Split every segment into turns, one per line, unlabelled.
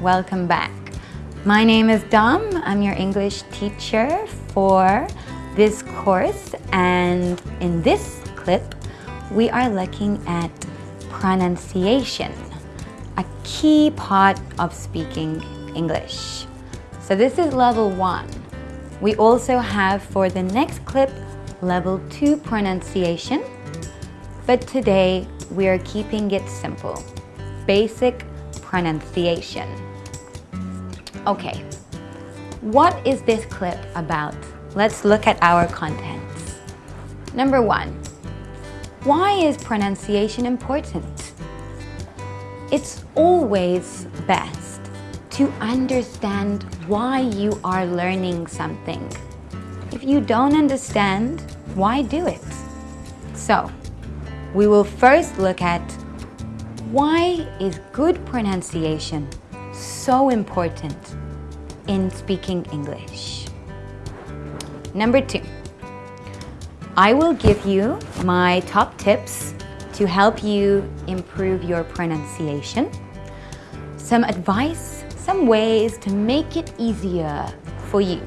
Welcome back. My name is Dom. I'm your English teacher for this course and in this clip we are looking at pronunciation, a key part of speaking English. So this is level one. We also have for the next clip level two pronunciation, but today we are keeping it simple. Basic pronunciation. Okay, what is this clip about? Let's look at our contents. Number one, why is pronunciation important? It's always best to understand why you are learning something. If you don't understand, why do it? So, we will first look at why is good pronunciation so important in speaking English? Number two, I will give you my top tips to help you improve your pronunciation, some advice, some ways to make it easier for you.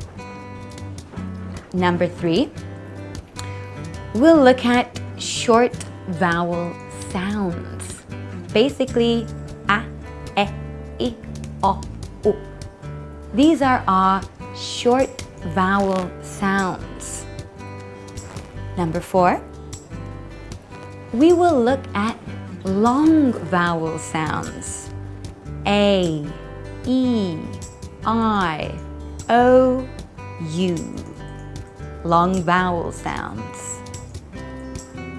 Number three, we'll look at short vowel sounds basically a, e, i, o, u. These are our short vowel sounds. Number four, we will look at long vowel sounds. A, E, I, O, U. Long vowel sounds.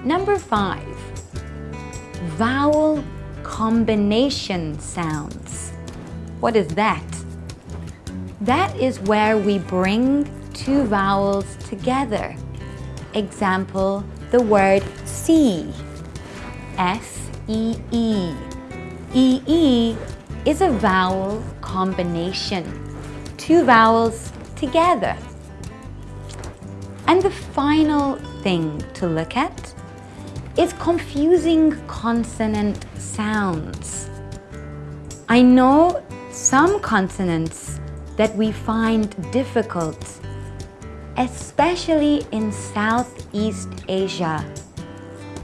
Number five, vowel combination sounds. What is that? That is where we bring two vowels together. Example, the word see. S-E-E. E-E is a vowel combination. Two vowels together. And the final thing to look at is confusing consonant sounds. I know some consonants that we find difficult, especially in Southeast Asia,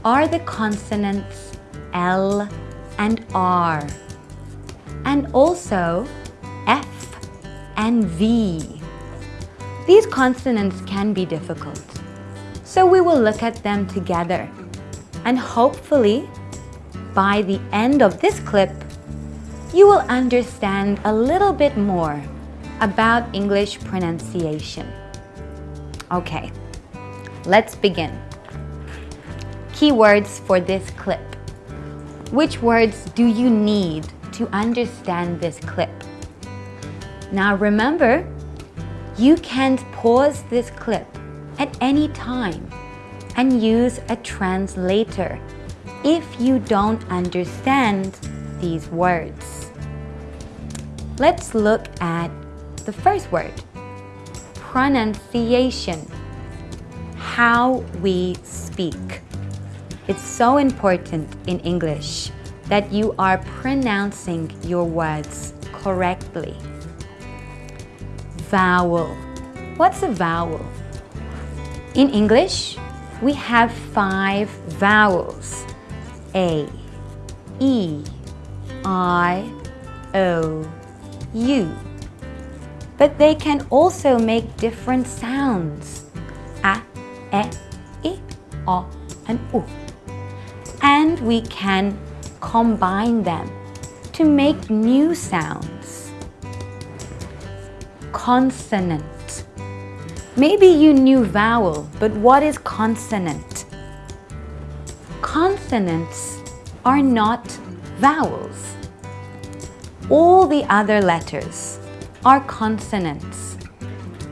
are the consonants L and R, and also F and V. These consonants can be difficult, so we will look at them together and hopefully by the end of this clip, you will understand a little bit more about English pronunciation. Okay, let's begin. Keywords for this clip. Which words do you need to understand this clip? Now remember, you can't pause this clip at any time and use a translator if you don't understand these words. Let's look at the first word, pronunciation, how we speak. It's so important in English that you are pronouncing your words correctly. Vowel. What's a vowel? In English, we have five vowels. A, E, I, O, U. But they can also make different sounds. A, E, I, O, and U. And we can combine them to make new sounds. Consonant Maybe you knew vowel, but what is consonant? Consonants are not vowels. All the other letters are consonants.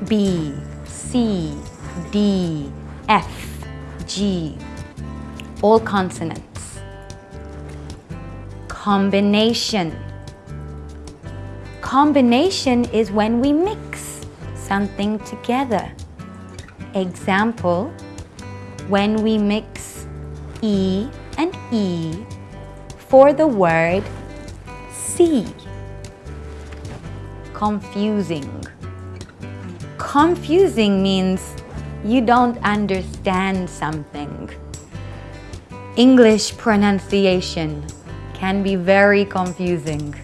B, C, D, F, G, all consonants. Combination. Combination is when we mix something together. Example, when we mix E and E for the word see. Confusing. Confusing means you don't understand something. English pronunciation can be very confusing.